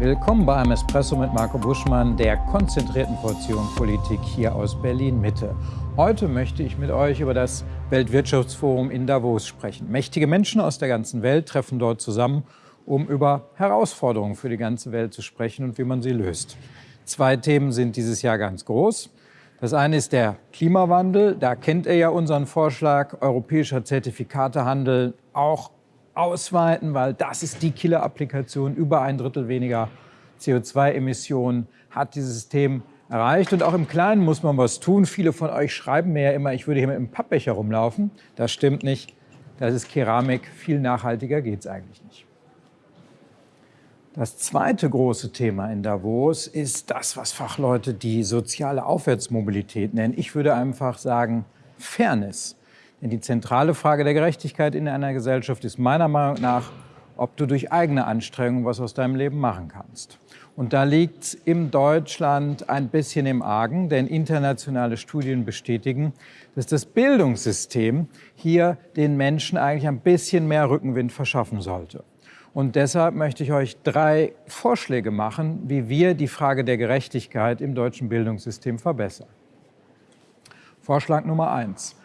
Willkommen bei einem Espresso mit Marco Buschmann, der konzentrierten Portion Politik hier aus Berlin-Mitte. Heute möchte ich mit euch über das Weltwirtschaftsforum in Davos sprechen. Mächtige Menschen aus der ganzen Welt treffen dort zusammen, um über Herausforderungen für die ganze Welt zu sprechen und wie man sie löst. Zwei Themen sind dieses Jahr ganz groß. Das eine ist der Klimawandel. Da kennt ihr ja unseren Vorschlag, europäischer Zertifikatehandel auch ausweiten, weil das ist die Killer-Applikation. Über ein Drittel weniger CO2-Emissionen hat dieses System erreicht. Und auch im Kleinen muss man was tun. Viele von euch schreiben mir ja immer, ich würde hier mit einem Pappbecher rumlaufen. Das stimmt nicht. Das ist Keramik. Viel nachhaltiger geht es eigentlich nicht. Das zweite große Thema in Davos ist das, was Fachleute die soziale Aufwärtsmobilität nennen. Ich würde einfach sagen Fairness. Denn die zentrale Frage der Gerechtigkeit in einer Gesellschaft ist meiner Meinung nach, ob du durch eigene Anstrengung was aus deinem Leben machen kannst. Und da liegt im Deutschland ein bisschen im Argen, denn internationale Studien bestätigen, dass das Bildungssystem hier den Menschen eigentlich ein bisschen mehr Rückenwind verschaffen sollte. Und deshalb möchte ich euch drei Vorschläge machen, wie wir die Frage der Gerechtigkeit im deutschen Bildungssystem verbessern. Vorschlag Nummer eins.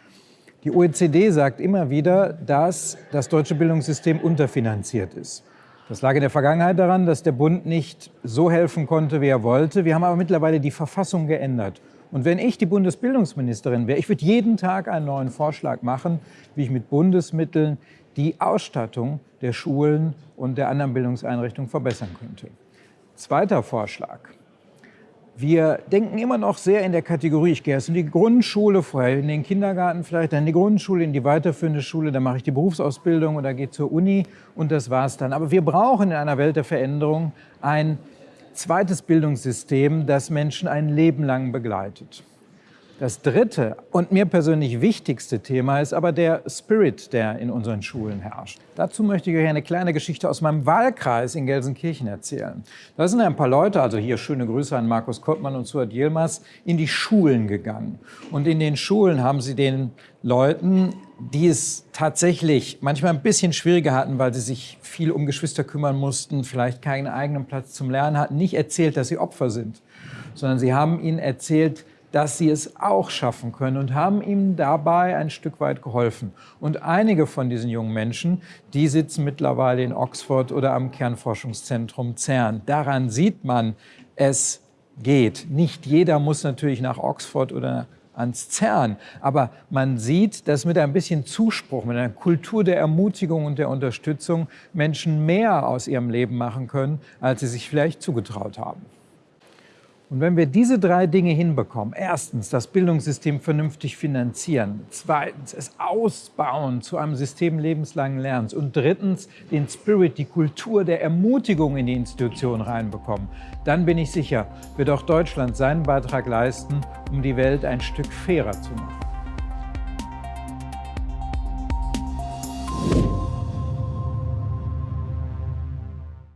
Die OECD sagt immer wieder, dass das deutsche Bildungssystem unterfinanziert ist. Das lag in der Vergangenheit daran, dass der Bund nicht so helfen konnte, wie er wollte. Wir haben aber mittlerweile die Verfassung geändert. Und wenn ich die Bundesbildungsministerin wäre, ich würde jeden Tag einen neuen Vorschlag machen, wie ich mit Bundesmitteln die Ausstattung der Schulen und der anderen Bildungseinrichtungen verbessern könnte. Zweiter Vorschlag. Wir denken immer noch sehr in der Kategorie, ich gehe erst in die Grundschule, vorher in den Kindergarten vielleicht, dann in die Grundschule, in die weiterführende Schule, dann mache ich die Berufsausbildung oder gehe zur Uni und das war's dann. Aber wir brauchen in einer Welt der Veränderung ein zweites Bildungssystem, das Menschen ein Leben lang begleitet. Das dritte und mir persönlich wichtigste Thema ist aber der Spirit, der in unseren Schulen herrscht. Dazu möchte ich euch eine kleine Geschichte aus meinem Wahlkreis in Gelsenkirchen erzählen. Da sind ein paar Leute, also hier schöne Grüße an Markus Kottmann und Suat Yilmaz, in die Schulen gegangen. Und in den Schulen haben sie den Leuten, die es tatsächlich manchmal ein bisschen schwieriger hatten, weil sie sich viel um Geschwister kümmern mussten, vielleicht keinen eigenen Platz zum Lernen hatten, nicht erzählt, dass sie Opfer sind, sondern sie haben ihnen erzählt, dass sie es auch schaffen können und haben ihm dabei ein Stück weit geholfen. Und einige von diesen jungen Menschen, die sitzen mittlerweile in Oxford oder am Kernforschungszentrum CERN. Daran sieht man, es geht. Nicht jeder muss natürlich nach Oxford oder ans CERN. Aber man sieht, dass mit ein bisschen Zuspruch, mit einer Kultur der Ermutigung und der Unterstützung Menschen mehr aus ihrem Leben machen können, als sie sich vielleicht zugetraut haben. Und wenn wir diese drei Dinge hinbekommen, erstens das Bildungssystem vernünftig finanzieren, zweitens es ausbauen zu einem System lebenslangen Lernens und drittens den Spirit, die Kultur der Ermutigung in die Institution reinbekommen, dann bin ich sicher, wird auch Deutschland seinen Beitrag leisten, um die Welt ein Stück fairer zu machen.